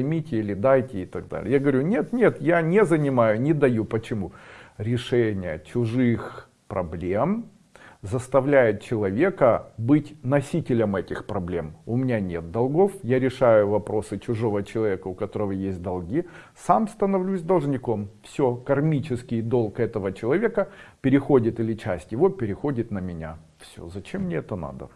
Займите или дайте и так далее. Я говорю, нет, нет, я не занимаю, не даю. Почему? Решение чужих проблем заставляет человека быть носителем этих проблем. У меня нет долгов, я решаю вопросы чужого человека, у которого есть долги, сам становлюсь должником. Все, кармический долг этого человека переходит или часть его переходит на меня. Все, зачем мне это надо?